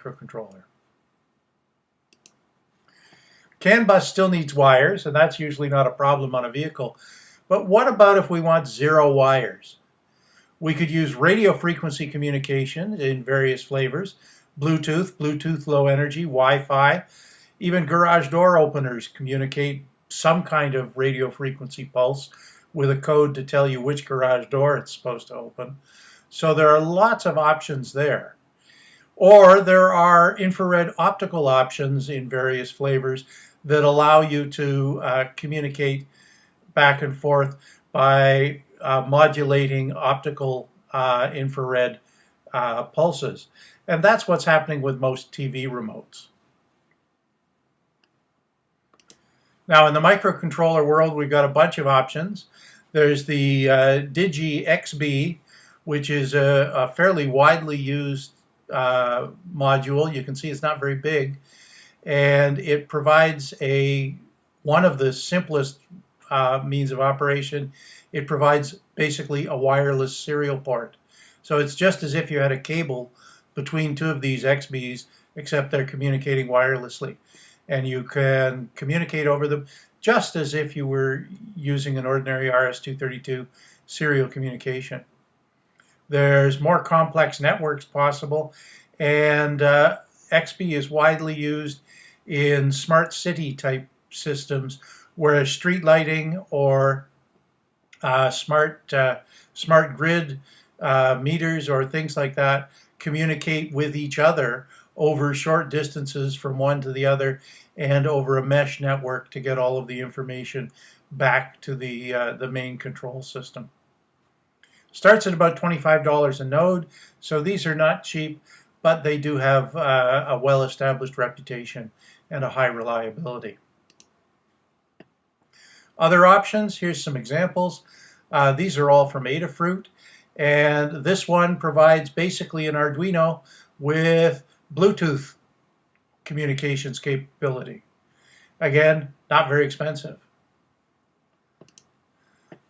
microcontroller. CAN bus still needs wires, and that's usually not a problem on a vehicle. But what about if we want zero wires? We could use radio frequency communication in various flavors, Bluetooth, Bluetooth low energy, Wi-Fi, even garage door openers communicate some kind of radio frequency pulse with a code to tell you which garage door it's supposed to open. So there are lots of options there. Or there are infrared optical options in various flavors that allow you to uh, communicate back and forth by uh, modulating optical uh, infrared uh, pulses. And that's what's happening with most TV remotes. Now in the microcontroller world, we've got a bunch of options. There's the uh, Digi XBee, which is a, a fairly widely used uh, module. You can see it's not very big. And it provides a one of the simplest uh, means of operation. It provides basically a wireless serial port. So it's just as if you had a cable between two of these XBees, except they're communicating wirelessly. And you can communicate over them just as if you were using an ordinary RS-232 serial communication. There's more complex networks possible, and uh, XBee is widely used in smart city type systems, whereas street lighting or uh, smart uh, smart grid uh, meters or things like that communicate with each other over short distances from one to the other and over a mesh network to get all of the information back to the, uh, the main control system. Starts at about $25 a node, so these are not cheap, but they do have uh, a well-established reputation and a high reliability. Other options, here's some examples. Uh, these are all from Adafruit. And this one provides basically an Arduino with Bluetooth communications capability. Again, not very expensive.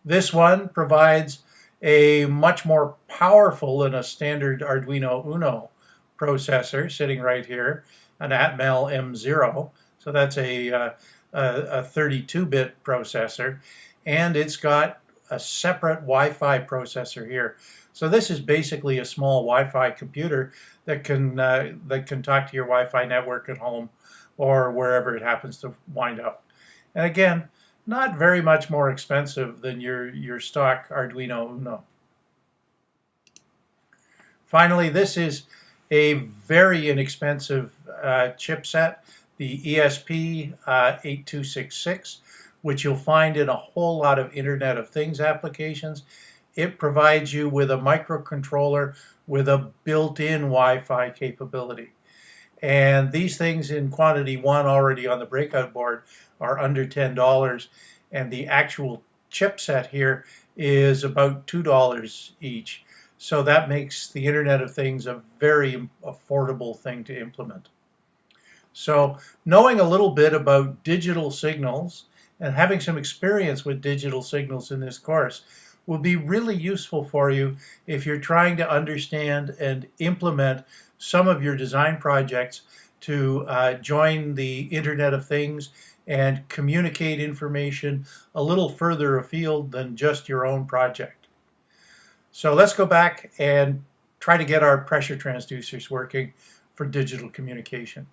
This one provides a much more powerful than a standard Arduino Uno processor sitting right here, an Atmel M0. So that's a, uh, a 32-bit processor. And it's got a separate Wi-Fi processor here. So this is basically a small Wi-Fi computer that can uh, that can talk to your Wi-Fi network at home or wherever it happens to wind up. And again, not very much more expensive than your, your stock Arduino Uno. Finally, this is a very inexpensive uh, chipset, the ESP uh, 8266 which you'll find in a whole lot of Internet of Things applications. It provides you with a microcontroller with a built-in Wi-Fi capability. And these things in quantity one already on the breakout board are under $10 and the actual chipset here is about $2 each. So that makes the Internet of Things a very affordable thing to implement. So knowing a little bit about digital signals and having some experience with digital signals in this course will be really useful for you if you're trying to understand and implement some of your design projects to uh, join the Internet of Things and communicate information a little further afield than just your own project. So let's go back and try to get our pressure transducers working for digital communication.